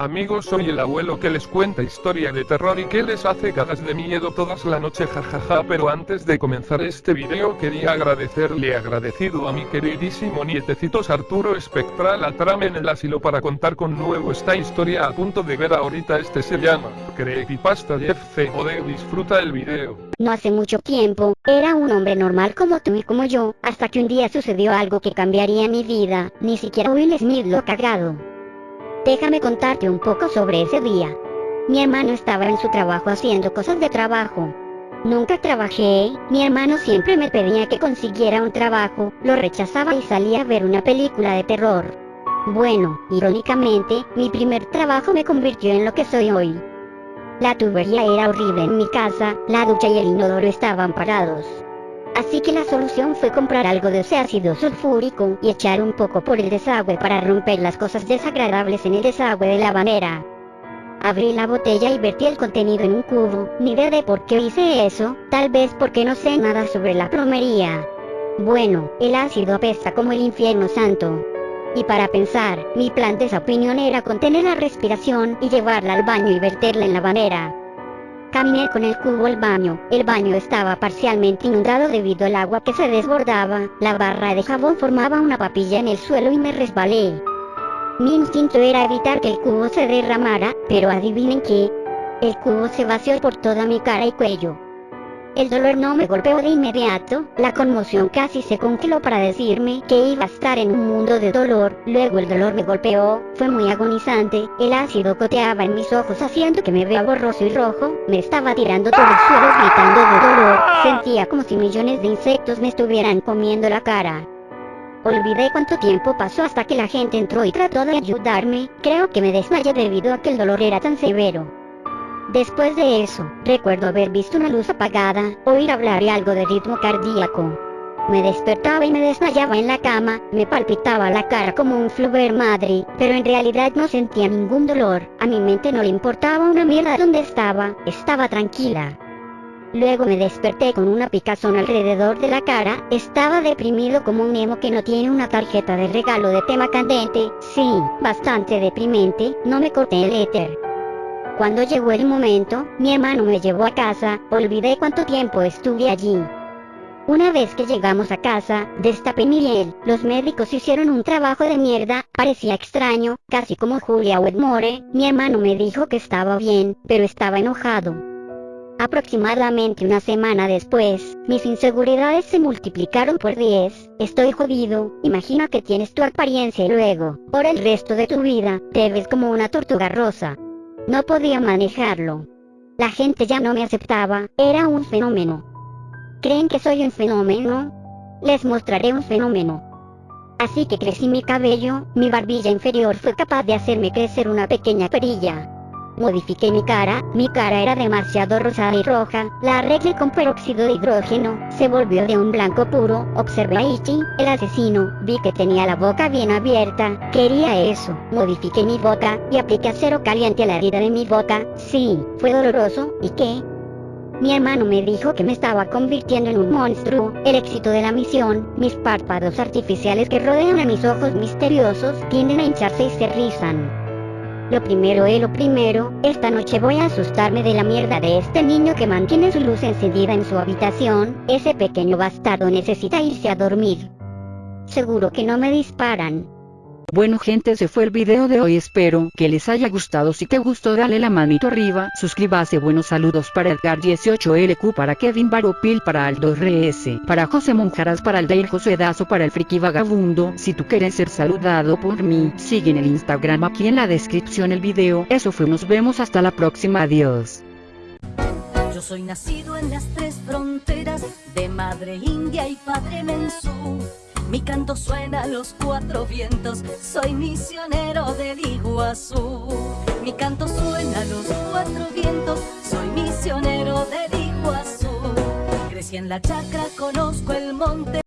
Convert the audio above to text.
Amigos soy el abuelo que les cuenta historia de terror y que les hace cagas de miedo todas la noche jajaja pero antes de comenzar este video quería agradecerle agradecido a mi queridísimo nietecitos Arturo Espectral Atrame en el asilo para contar con nuevo esta historia a punto de ver ahorita este se llama Creepypasta Jeff C. Disfruta el video. No hace mucho tiempo, era un hombre normal como tú y como yo, hasta que un día sucedió algo que cambiaría mi vida, ni siquiera Will Smith lo cagado. Déjame contarte un poco sobre ese día. Mi hermano estaba en su trabajo haciendo cosas de trabajo. Nunca trabajé, mi hermano siempre me pedía que consiguiera un trabajo, lo rechazaba y salía a ver una película de terror. Bueno, irónicamente, mi primer trabajo me convirtió en lo que soy hoy. La tubería era horrible en mi casa, la ducha y el inodoro estaban parados. Así que la solución fue comprar algo de ese ácido sulfúrico y echar un poco por el desagüe para romper las cosas desagradables en el desagüe de la bañera. Abrí la botella y vertí el contenido en un cubo, ni idea de por qué hice eso, tal vez porque no sé nada sobre la plomería. Bueno, el ácido apesta como el infierno santo. Y para pensar, mi plan de esa opinión era contener la respiración y llevarla al baño y verterla en la bañera. Caminé con el cubo al baño, el baño estaba parcialmente inundado debido al agua que se desbordaba, la barra de jabón formaba una papilla en el suelo y me resbalé. Mi instinto era evitar que el cubo se derramara, pero adivinen qué, el cubo se vació por toda mi cara y cuello. El dolor no me golpeó de inmediato, la conmoción casi se congeló para decirme que iba a estar en un mundo de dolor, luego el dolor me golpeó, fue muy agonizante, el ácido coteaba en mis ojos haciendo que me vea borroso y rojo, me estaba tirando todo el suelo gritando de dolor, sentía como si millones de insectos me estuvieran comiendo la cara. Olvidé cuánto tiempo pasó hasta que la gente entró y trató de ayudarme, creo que me desmayé debido a que el dolor era tan severo. Después de eso, recuerdo haber visto una luz apagada, oír hablar y algo de ritmo cardíaco. Me despertaba y me desmayaba en la cama, me palpitaba la cara como un fluver madre, pero en realidad no sentía ningún dolor, a mi mente no le importaba una mierda donde estaba, estaba tranquila. Luego me desperté con una picazón alrededor de la cara, estaba deprimido como un emo que no tiene una tarjeta de regalo de tema candente, sí, bastante deprimente, no me corté el éter. Cuando llegó el momento, mi hermano me llevó a casa, olvidé cuánto tiempo estuve allí. Una vez que llegamos a casa, destapé mi miel, los médicos hicieron un trabajo de mierda, parecía extraño, casi como Julia Wedmore, mi hermano me dijo que estaba bien, pero estaba enojado. Aproximadamente una semana después, mis inseguridades se multiplicaron por 10, estoy jodido, imagina que tienes tu apariencia y luego, por el resto de tu vida, te ves como una tortuga rosa. No podía manejarlo. La gente ya no me aceptaba, era un fenómeno. ¿Creen que soy un fenómeno? Les mostraré un fenómeno. Así que crecí mi cabello, mi barbilla inferior fue capaz de hacerme crecer una pequeña perilla. Modifiqué mi cara, mi cara era demasiado rosada y roja, la arreglé con peróxido de hidrógeno, se volvió de un blanco puro, observé a Ichi, el asesino, vi que tenía la boca bien abierta, quería eso, modifiqué mi boca, y apliqué acero caliente a la herida de mi boca, sí, fue doloroso, ¿y qué? Mi hermano me dijo que me estaba convirtiendo en un monstruo, el éxito de la misión, mis párpados artificiales que rodean a mis ojos misteriosos, tienden a hincharse y se rizan. Lo primero es lo primero, esta noche voy a asustarme de la mierda de este niño que mantiene su luz encendida en su habitación, ese pequeño bastardo necesita irse a dormir. Seguro que no me disparan. Bueno gente ese fue el video de hoy. Espero que les haya gustado. Si te gustó dale la manito arriba, suscríbase. Buenos saludos para Edgar 18LQ para Kevin Baropil para Aldo RS, para José Monjaras para el Dale José Dazo para el Friki Vagabundo, si tú quieres ser saludado por mí, sigue en el Instagram aquí en la descripción el video, eso fue nos vemos hasta la próxima adiós. Yo soy nacido en las tres fronteras de madre india y padre mensú. Mi canto suena a los cuatro vientos, soy misionero del Iguazú. Mi canto suena a los cuatro vientos, soy misionero del Iguazú. Crecí en la chacra, conozco el monte.